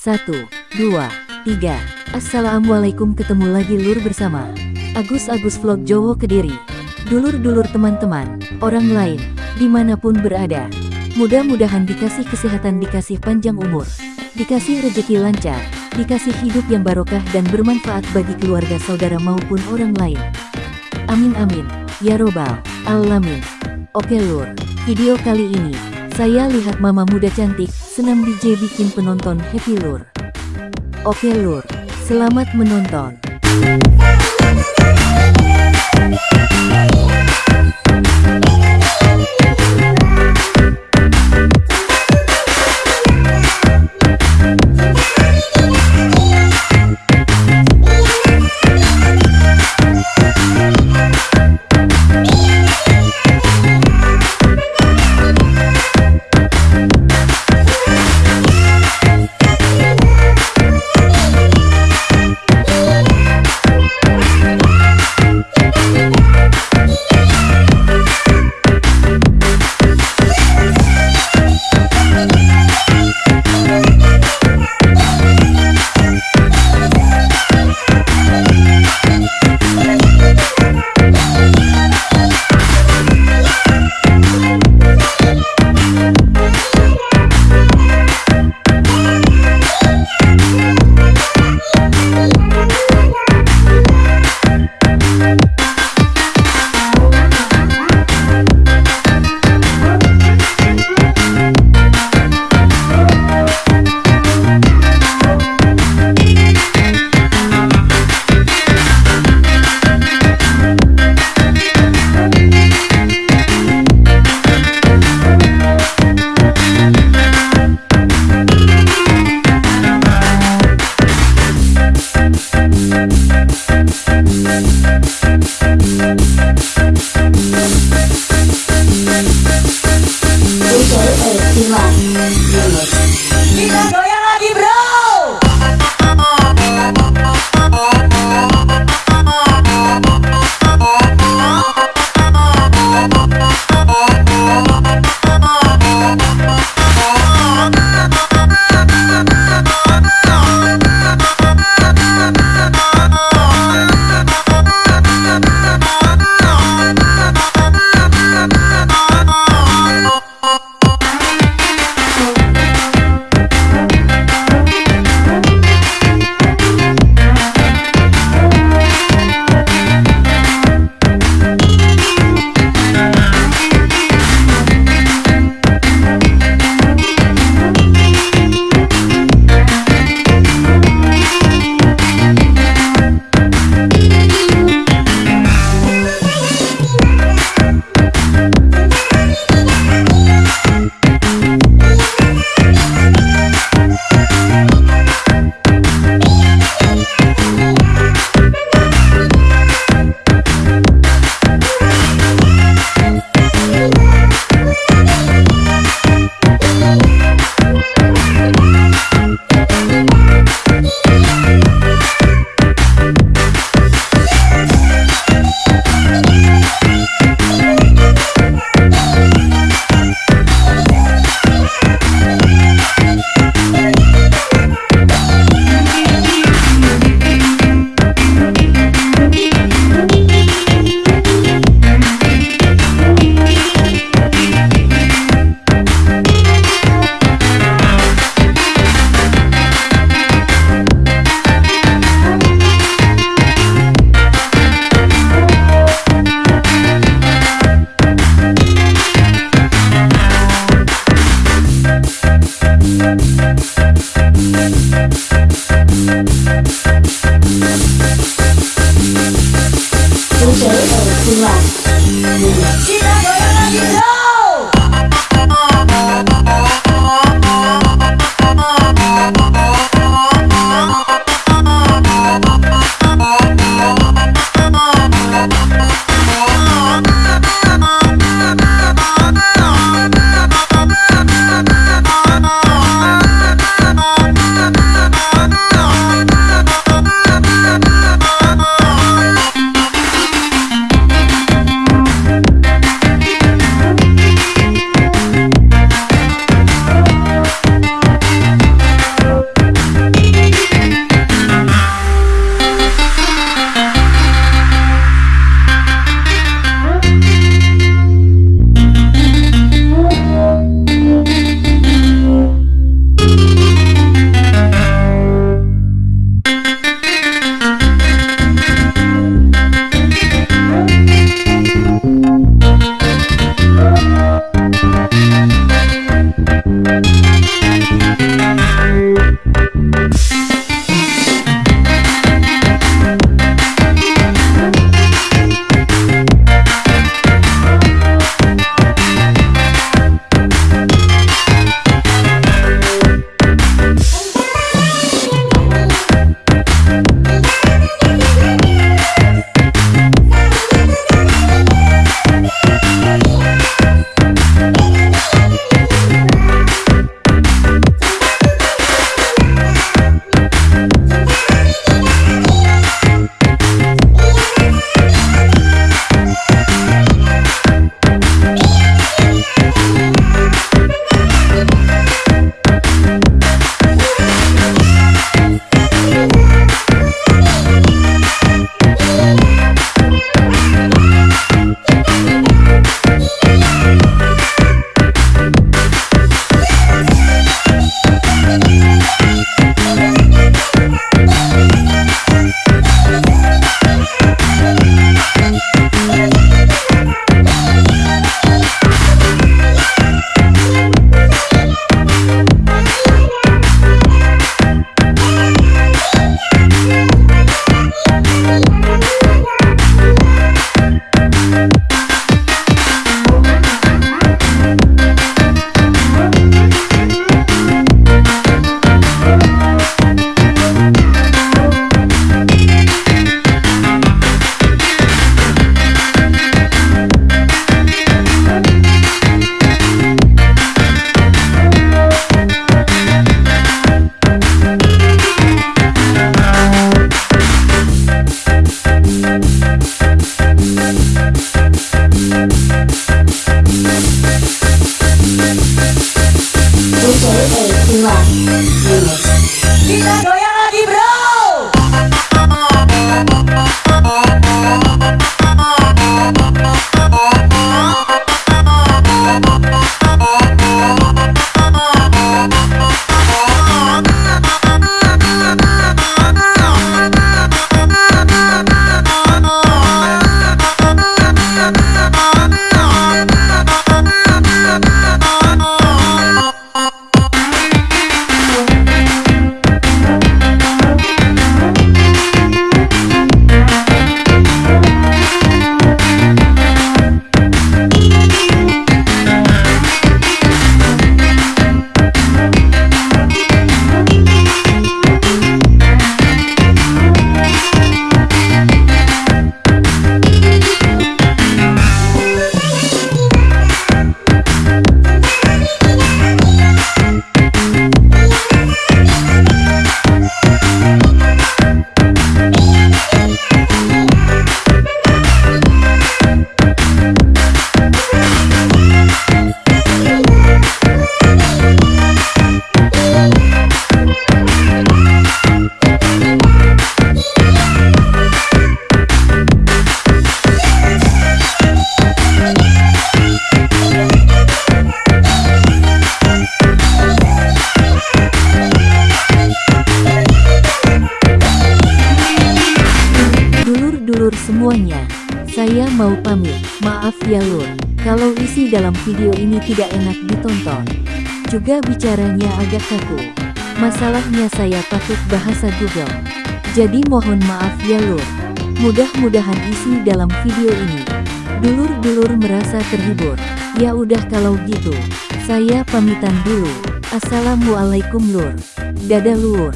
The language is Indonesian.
Satu, dua, tiga. Assalamualaikum ketemu lagi lur bersama Agus Agus Vlog Jowo Kediri. Dulur-dulur teman-teman, orang lain, di mana pun berada. Mudah-mudahan dikasih kesehatan, dikasih panjang umur, dikasih rejeki lancar, dikasih hidup yang barokah dan bermanfaat bagi keluarga saudara maupun orang lain. Amin amin, ya robbal alamin. Oke lur, video kali ini, saya lihat mama muda cantik, senam DJ bikin penonton happy lur. Oke lur, selamat menonton. Bye. Tira, semuanya, saya mau pamit. Maaf ya lur, kalau isi dalam video ini tidak enak ditonton. Juga bicaranya agak kaku. Masalahnya saya takut bahasa Google. Jadi mohon maaf ya lur. Mudah-mudahan isi dalam video ini. Dulur-dulur merasa terhibur. Ya udah kalau gitu, saya pamitan dulu. Assalamualaikum lur. Dadah lur.